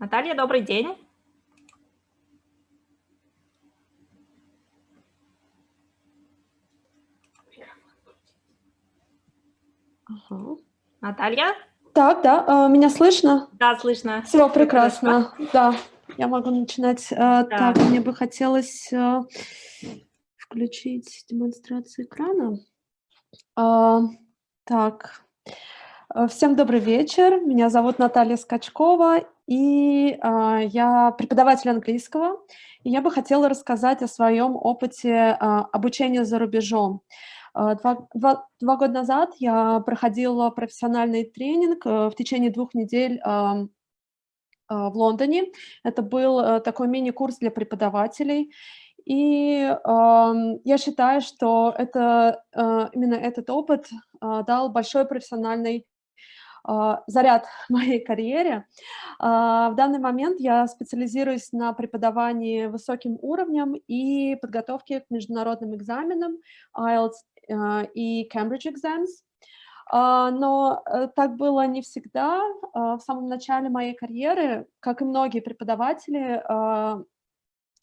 Наталья, добрый день. Ага. Наталья? Так, да, а, меня слышно? Да, слышно. Все прекрасно. Да, я могу начинать. А, Да. Так, мне бы хотелось а, включить демонстрацию экрана. Так, всем добрый вечер. Меня зовут Наталья Скачкова, и а, я преподаватель английского. И я бы хотела рассказать о своем опыте а, обучения за рубежом. А, Два, два- два года назад я проходила профессиональный тренинг э, в течение двух недель а, в Лондоне. Это был э, такой мини-курс для преподавателей. И ам, я считаю, что это, э, именно этот опыт а, дал большой профессиональный заряд моей карьере. А, В данный момент я специализируюсь на преподавании высоким уровнем и подготовке к международным экзаменам IELTS э, и Cambridge Exams. Но э, так было не всегда. В самом начале моей карьеры, как и многие преподаватели,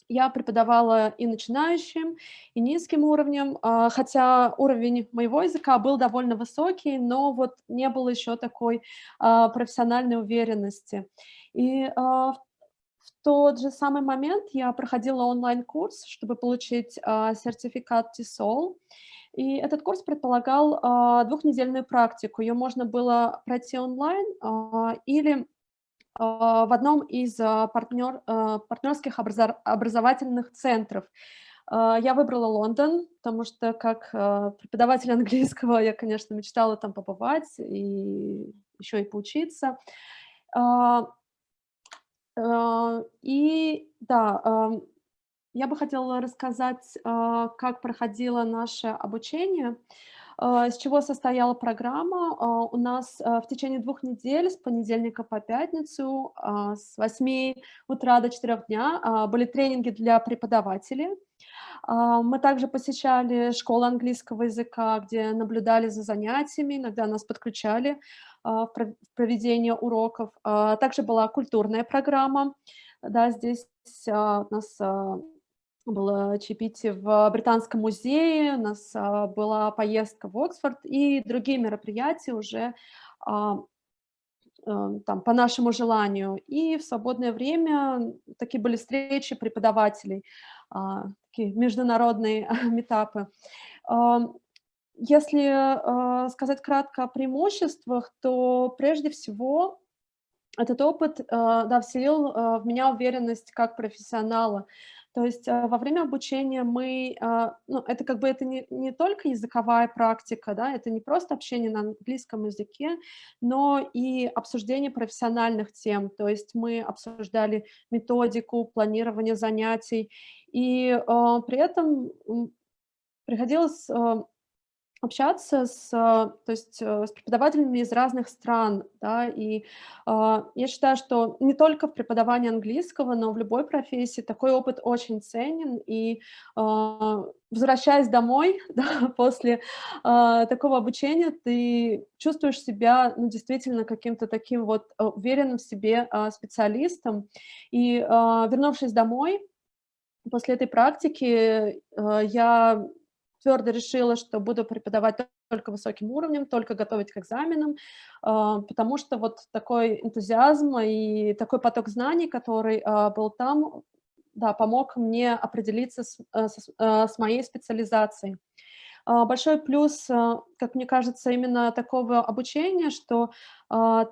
я преподавала и начинающим, и низким уровнем, а, хотя уровень моего языка был довольно высокий, но вот не было еще такой а, профессиональной уверенности. И а, в тот же самый момент я проходила онлайн-курс, чтобы получить сертификат TESOL. И этот курс предполагал двухнедельную практику. Ее можно было пройти онлайн или в одном из а, партнер, а, партнерских образа- образовательных центров. А, Я выбрала Лондон, потому что как а, преподаватель английского я, конечно, мечтала там побывать и еще и поучиться. А, а, И да, я бы хотела рассказать, а, как проходило наше обучение, а, из чего состояла программа. А, У нас а, в течение двух недель, с понедельника по пятницу, с 8 утра до 4 дня были тренинги для преподавателей. Мы также посещали школу английского языка, где наблюдали за занятиями, иногда нас подключали в пров- в проведение уроков. Также была культурная программа. Да, здесь у нас было чаепитие в Британском музее, у нас а, была поездка в Оксфорд и другие мероприятия уже а, э, там, по нашему желанию. И в свободное время такие были встречи преподавателей, а, такие международные метапы. Если а, сказать кратко о преимуществах, то прежде всего этот опыт, а, да, вселил а, в меня уверенность как профессионала. То есть а, во время обучения мы, а, ну, это как бы это не, не только языковая практика, да, это не просто общение на английском языке, но и обсуждение профессиональных тем. То есть мы обсуждали методику, планирование занятий, и а, при этом приходилось а, общаться с, а, то есть, э, с преподавателями из разных стран, да, и а, я считаю, что не только в преподавании английского, но в любой профессии такой опыт очень ценен, и а, возвращаясь домой, да, после а, такого обучения, ты чувствуешь себя, ну, действительно каким-то таким вот а, уверенным в себе а, специалистом, и а, вернувшись домой, после этой практики а, я твердо решила, что буду преподавать только высоким уровнем, только готовить к экзаменам, а, потому что вот такой энтузиазм и такой поток знаний, который а, был там, да, помог мне определиться с, а, с- а, с моей специализацией. А, Большой плюс, как мне кажется, именно такого обучения, что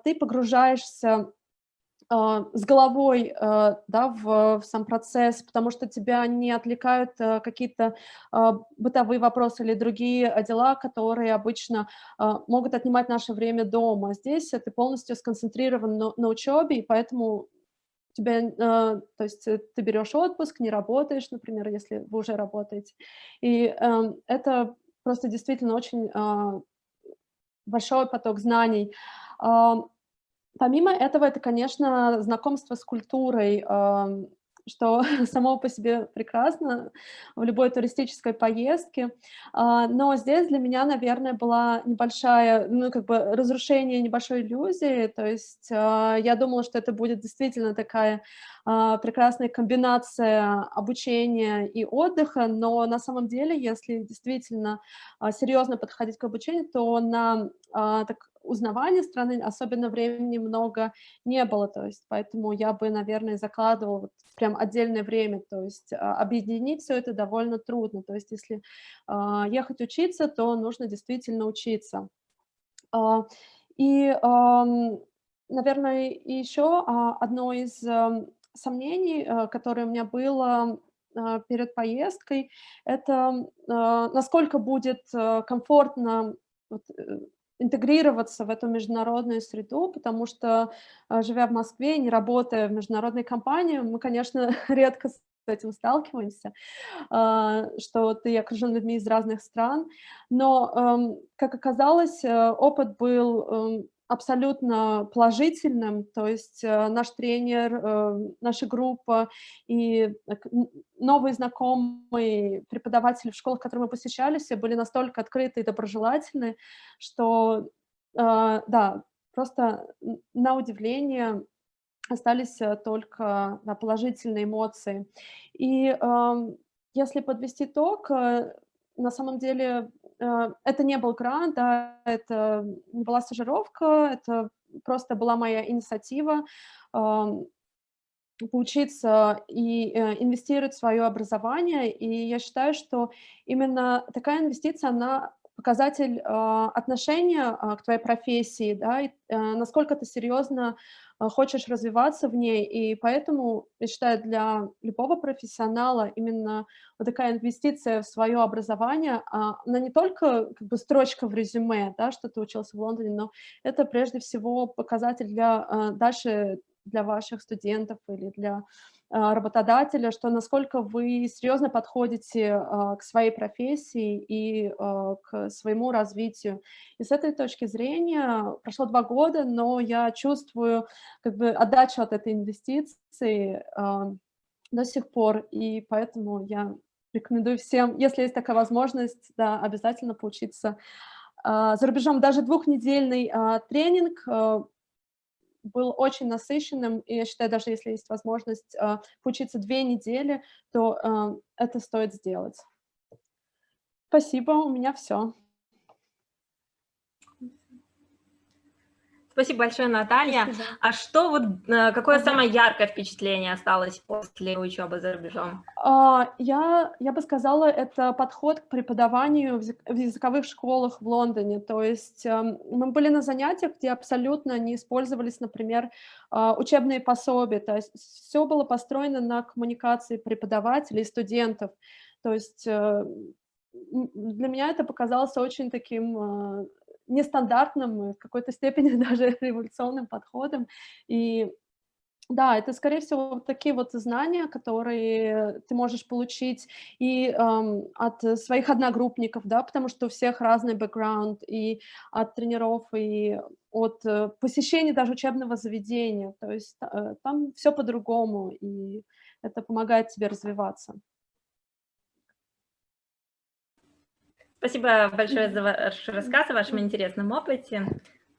ты погружаешься с головой, а, да, в в сам процесс, потому что тебя не отвлекают, а, какие-то, а, бытовые вопросы или другие, а, дела, которые обычно, а, могут отнимать наше время дома. Здесь, ты полностью сконцентрирован на на учебе, и поэтому тебя, а, то есть, ты берешь отпуск, не работаешь, например, если вы уже работаете. И, это просто действительно очень, а, большой поток знаний. Помимо этого, это, конечно, знакомство с культурой. Ам, что само по себе прекрасно в любой туристической поездке. А, но здесь для меня, наверное, была небольшая, ну, как бы разрушение небольшой иллюзии. То есть а, я думала, что это будет действительно такая а, прекрасная комбинация обучения и отдыха, но на самом деле, если действительно серьезно подходить к обучению, то на так, узнавания страны особенно времени много не было, то есть поэтому я бы, наверное, закладывала вот прям отдельное время, то есть а, объединить все это довольно трудно, то есть если а, ехать учиться, то нужно действительно учиться. А, и, наверное, еще одно из сомнений, которое у меня было перед поездкой, это насколько будет комфортно э, интегрироваться в эту международную среду, потому что, а, живя в Москве, не работая в международной компании, мы, конечно, редко с этим сталкиваемся, а, что ты окружен людьми из разных стран. Но, эм, как оказалось, э, опыт был эм, абсолютно положительным, то есть э, наш тренер, э, наша группа и новые знакомые преподаватели в школах, которые мы посещали, все были настолько открыты и доброжелательны, что, э, да, просто на удивление остались только положительные эмоции. И эм, если подвести итог, на самом деле Э, это не был грант, да, это не была стажировка, это просто была моя инициатива поучиться и э, инвестировать в свое образование. И я считаю, что именно такая инвестиция, она показатель э, отношения к твоей профессии, да, и насколько ты серьезно а, хочешь развиваться в ней, и поэтому, я считаю, для любого профессионала именно вот такая инвестиция в свое образование, а, она не только как бы строчка в резюме, да, что ты учился в Лондоне, но это прежде всего показатель для а, дальше для ваших студентов или для а, работодателя, что насколько вы серьезно подходите а, к своей профессии и а, к своему развитию. И с этой точки зрения прошло два года, но я чувствую как бы отдачу от этой инвестиции до сих пор, и поэтому я рекомендую всем, если есть такая возможность, да, обязательно поучиться за рубежом. Даже двухнедельный тренинг был очень насыщенным, и я считаю, даже если есть возможность э, поучиться две недели, то э, это стоит сделать. Спасибо, у меня все. Спасибо большое, Наталья. Спасибо. А что вот, э, какое ага. самое яркое впечатление осталось после учебы за рубежом? А, я, я бы сказала, это подход к преподаванию в языковых школах в Лондоне. То есть эм, мы были на занятиях, где абсолютно не использовались, например, а, учебные пособия. То есть все было построено на коммуникации преподавателей и студентов. То есть э, для меня это показалось очень таким э, нестандартным, в какой-то степени даже революционным подходом. И да, это, скорее всего, такие вот знания, которые ты можешь получить и эм, от своих одногруппников, да, потому что у всех разный бэкграунд, и от тренеров, и от э, посещения даже учебного заведения. То есть э, там все по-другому, и это помогает тебе развиваться. Спасибо большое за ваш рассказ о вашем интересном опыте,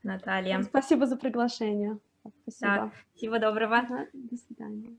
Наталья. Спасибо за приглашение. Спасибо. Да, всего доброго. До свидания.